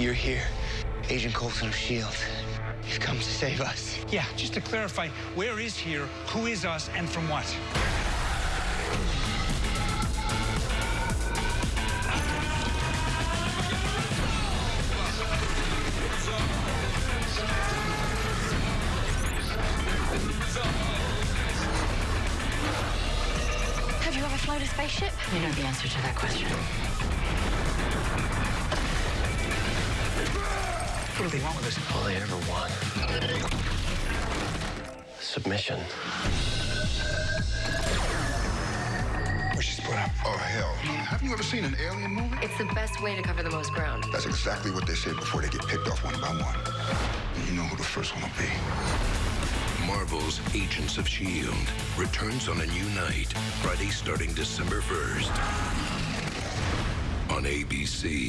You're here, Agent Coulson of S.H.I.E.L.D. You've come to save us. Yeah, just to clarify, where is here, who is us, and from what? Have you ever flown a spaceship? You know the answer to that question. What do they want with us? All they ever want. Submission. We should split up. Oh, hell. Haven't you ever seen an alien movie? It's the best way to cover the most ground. That's exactly what they say before they get picked off one by one. And you know who the first one will be. Marvel's Agents of S.H.I.E.L.D. returns on a new night, Friday starting December 1st on ABC.